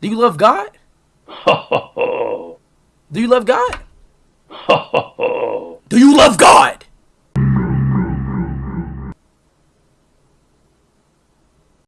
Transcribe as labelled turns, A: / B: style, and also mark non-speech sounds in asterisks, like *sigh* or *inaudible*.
A: Do you love God? *laughs* Do you love God? *laughs* Do you love God?